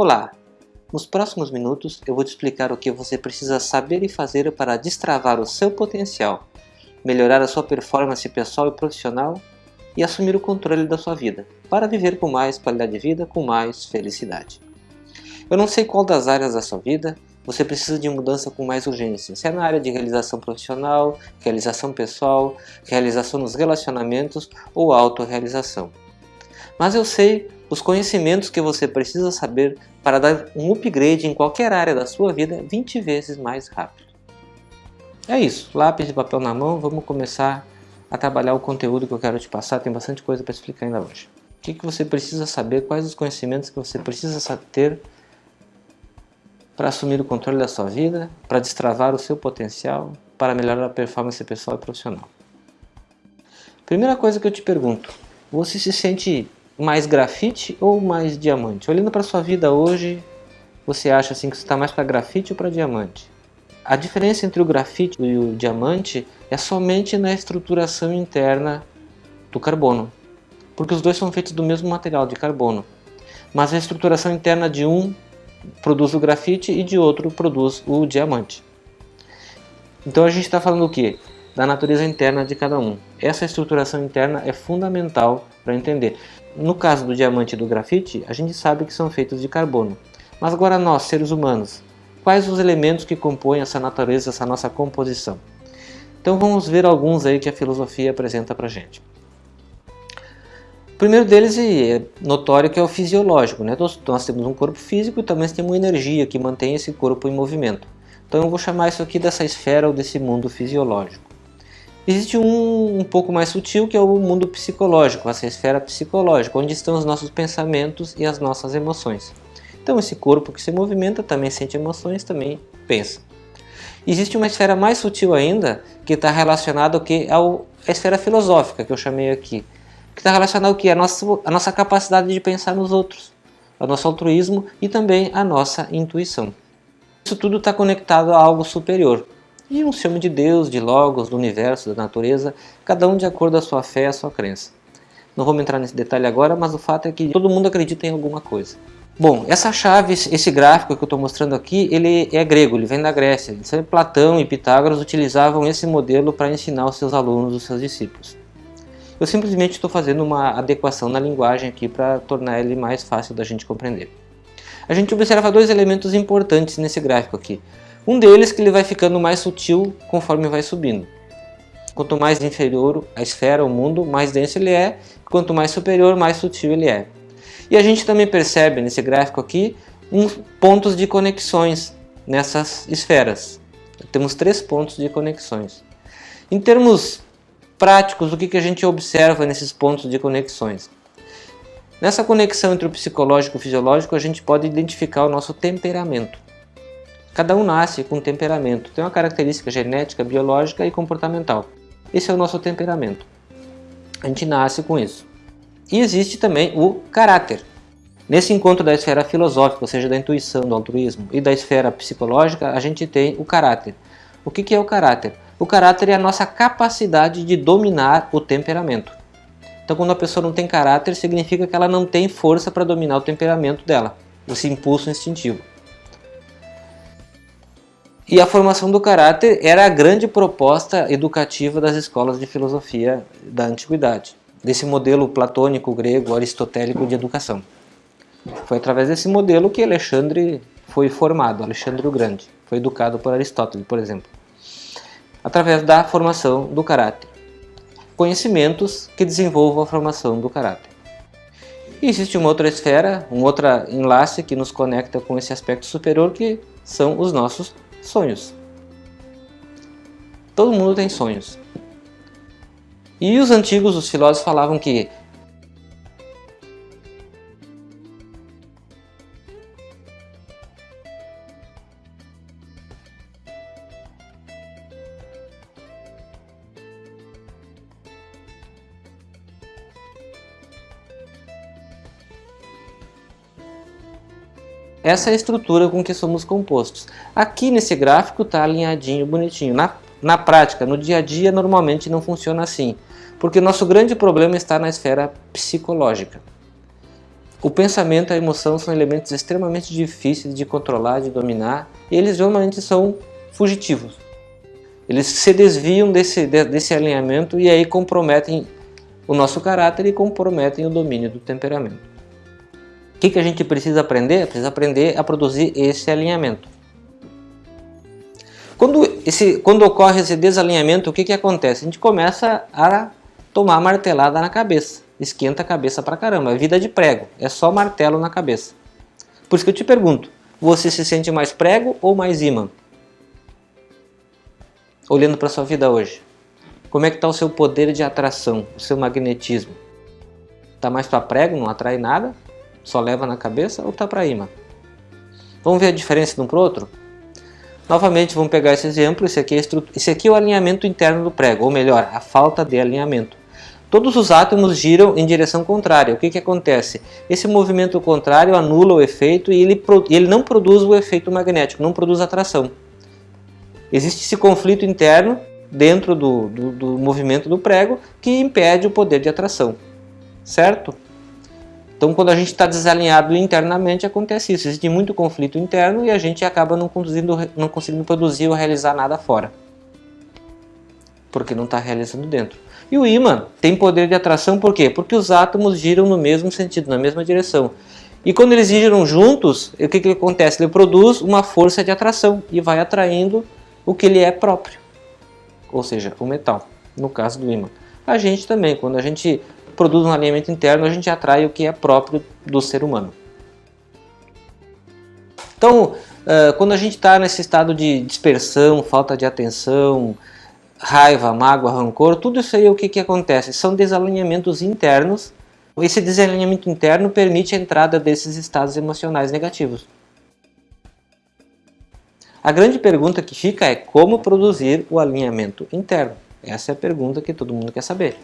Olá! Nos próximos minutos eu vou te explicar o que você precisa saber e fazer para destravar o seu potencial, melhorar a sua performance pessoal e profissional e assumir o controle da sua vida, para viver com mais qualidade de vida, com mais felicidade. Eu não sei qual das áreas da sua vida você precisa de mudança com mais urgência, se é na área de realização profissional, realização pessoal, realização nos relacionamentos ou autorrealização. Mas eu sei os conhecimentos que você precisa saber para dar um upgrade em qualquer área da sua vida 20 vezes mais rápido. É isso, lápis e papel na mão, vamos começar a trabalhar o conteúdo que eu quero te passar, tem bastante coisa para explicar ainda hoje. O que, que você precisa saber, quais os conhecimentos que você precisa ter para assumir o controle da sua vida, para destravar o seu potencial, para melhorar a performance pessoal e profissional. Primeira coisa que eu te pergunto, você se sente mais grafite ou mais diamante? Olhando para sua vida hoje, você acha assim que você está mais para grafite ou para diamante? A diferença entre o grafite e o diamante é somente na estruturação interna do carbono, porque os dois são feitos do mesmo material de carbono, mas a estruturação interna de um produz o grafite e de outro produz o diamante. Então a gente está falando o que? Da natureza interna de cada um. Essa estruturação interna é fundamental para entender. No caso do diamante e do grafite, a gente sabe que são feitos de carbono. Mas agora nós, seres humanos, quais os elementos que compõem essa natureza, essa nossa composição? Então vamos ver alguns aí que a filosofia apresenta para gente. O primeiro deles é notório que é o fisiológico. Né? Nós temos um corpo físico e também temos energia que mantém esse corpo em movimento. Então eu vou chamar isso aqui dessa esfera ou desse mundo fisiológico. Existe um um pouco mais sutil que é o mundo psicológico, essa esfera psicológica, onde estão os nossos pensamentos e as nossas emoções. Então esse corpo que se movimenta também sente emoções, também pensa. Existe uma esfera mais sutil ainda, que está relacionada ao que? Ao, a esfera filosófica, que eu chamei aqui. Que está relacionada ao que? A nossa, a nossa capacidade de pensar nos outros, o nosso altruísmo e também a nossa intuição. Isso tudo está conectado a algo superior, e um ciúme de Deus, de Logos, do universo, da natureza, cada um de acordo com a sua fé e a sua crença. Não vamos entrar nesse detalhe agora, mas o fato é que todo mundo acredita em alguma coisa. Bom, essa chave, esse gráfico que eu estou mostrando aqui, ele é grego, ele vem da Grécia. Então, Platão e Pitágoras utilizavam esse modelo para ensinar os seus alunos, os seus discípulos. Eu simplesmente estou fazendo uma adequação na linguagem aqui para tornar ele mais fácil da gente compreender. A gente observa dois elementos importantes nesse gráfico aqui. Um deles que ele vai ficando mais sutil conforme vai subindo. Quanto mais inferior a esfera, o mundo, mais denso ele é, quanto mais superior, mais sutil ele é. E a gente também percebe nesse gráfico aqui uns pontos de conexões nessas esferas. Temos três pontos de conexões. Em termos práticos, o que, que a gente observa nesses pontos de conexões? Nessa conexão entre o psicológico e o fisiológico, a gente pode identificar o nosso temperamento. Cada um nasce com um temperamento, tem uma característica genética, biológica e comportamental. Esse é o nosso temperamento. A gente nasce com isso. E existe também o caráter. Nesse encontro da esfera filosófica, ou seja, da intuição, do altruísmo, e da esfera psicológica, a gente tem o caráter. O que é o caráter? O caráter é a nossa capacidade de dominar o temperamento. Então, quando a pessoa não tem caráter, significa que ela não tem força para dominar o temperamento dela, esse impulso instintivo. E a formação do caráter era a grande proposta educativa das escolas de filosofia da antiguidade, desse modelo platônico, grego, aristotélico de educação. Foi através desse modelo que Alexandre foi formado, Alexandre o Grande, foi educado por Aristóteles, por exemplo. Através da formação do caráter. Conhecimentos que desenvolvam a formação do caráter. E existe uma outra esfera, um outro enlace que nos conecta com esse aspecto superior que são os nossos sonhos. Todo mundo tem sonhos. E os antigos, os filósofos falavam que Essa é a estrutura com que somos compostos. Aqui nesse gráfico está alinhadinho, bonitinho. Na, na prática, no dia a dia, normalmente não funciona assim. Porque nosso grande problema está na esfera psicológica. O pensamento e a emoção são elementos extremamente difíceis de controlar, de dominar, e eles normalmente são fugitivos. Eles se desviam desse, desse alinhamento e aí comprometem o nosso caráter e comprometem o domínio do temperamento. O que, que a gente precisa aprender? Precisa aprender a produzir esse alinhamento. Quando, esse, quando ocorre esse desalinhamento, o que, que acontece? A gente começa a tomar martelada na cabeça. Esquenta a cabeça pra caramba. É vida de prego. É só martelo na cabeça. Por isso que eu te pergunto, você se sente mais prego ou mais imã? Olhando para sua vida hoje. Como é que está o seu poder de atração, o seu magnetismo? Está mais para prego, não atrai nada? Só leva na cabeça ou está para imã? Vamos ver a diferença de um para o outro? Novamente, vamos pegar esse exemplo, esse aqui, é esse aqui é o alinhamento interno do prego, ou melhor, a falta de alinhamento. Todos os átomos giram em direção contrária. O que, que acontece? Esse movimento contrário anula o efeito e ele, ele não produz o efeito magnético, não produz atração. Existe esse conflito interno dentro do, do, do movimento do prego que impede o poder de atração, certo? Então, quando a gente está desalinhado internamente, acontece isso. Existe muito conflito interno e a gente acaba não, não conseguindo produzir ou realizar nada fora. Porque não está realizando dentro. E o ímã tem poder de atração por quê? Porque os átomos giram no mesmo sentido, na mesma direção. E quando eles giram juntos, o que, que acontece? Ele produz uma força de atração e vai atraindo o que ele é próprio. Ou seja, o metal, no caso do ímã. A gente também, quando a gente produz um alinhamento interno, a gente atrai o que é próprio do ser humano. Então, quando a gente está nesse estado de dispersão, falta de atenção, raiva, mágoa, rancor, tudo isso aí o que, que acontece? São desalinhamentos internos. Esse desalinhamento interno permite a entrada desses estados emocionais negativos. A grande pergunta que fica é como produzir o alinhamento interno. Essa é a pergunta que todo mundo quer saber.